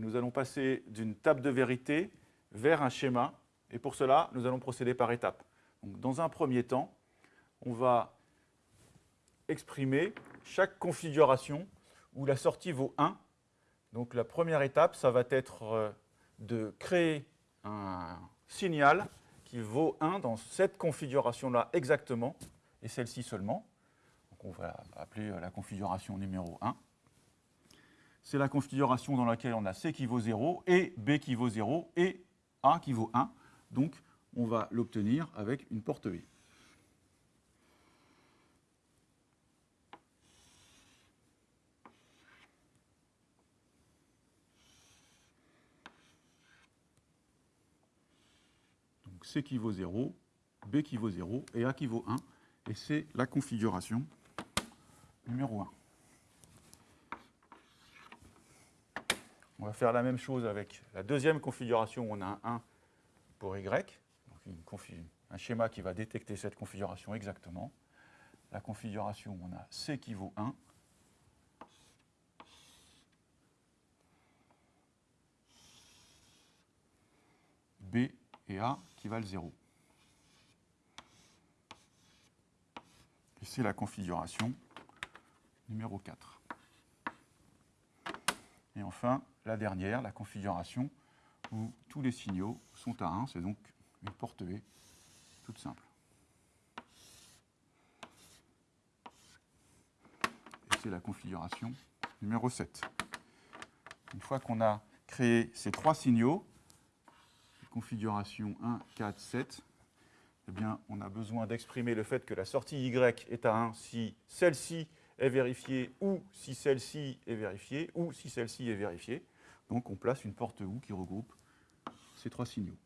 nous allons passer d'une table de vérité vers un schéma. Et pour cela, nous allons procéder par étapes. Dans un premier temps, on va exprimer chaque configuration où la sortie vaut 1. Donc la première étape, ça va être euh, de créer un signal qui vaut 1 dans cette configuration-là exactement, et celle-ci seulement. Donc on va appeler euh, la configuration numéro 1. C'est la configuration dans laquelle on a C qui vaut 0, et B qui vaut 0, et A qui vaut 1. Donc on va l'obtenir avec une porte V. C qui vaut 0, B qui vaut 0 et A qui vaut 1. Et c'est la configuration numéro 1. On va faire la même chose avec la deuxième configuration où on a un 1 pour Y, un schéma qui va détecter cette configuration exactement. La configuration où on a C qui vaut 1, B et A qui valent 0. Et c'est la configuration numéro 4. Et enfin, la dernière, la configuration où tous les signaux sont à 1, c'est donc une porte V toute simple. Et c'est la configuration numéro 7. Une fois qu'on a créé ces trois signaux, configuration 1, 4, 7, eh bien, on a besoin d'exprimer le fait que la sortie Y est à 1 si celle-ci est vérifiée ou si celle-ci est vérifiée ou si celle-ci est vérifiée. Donc on place une porte OU qui regroupe ces trois signaux.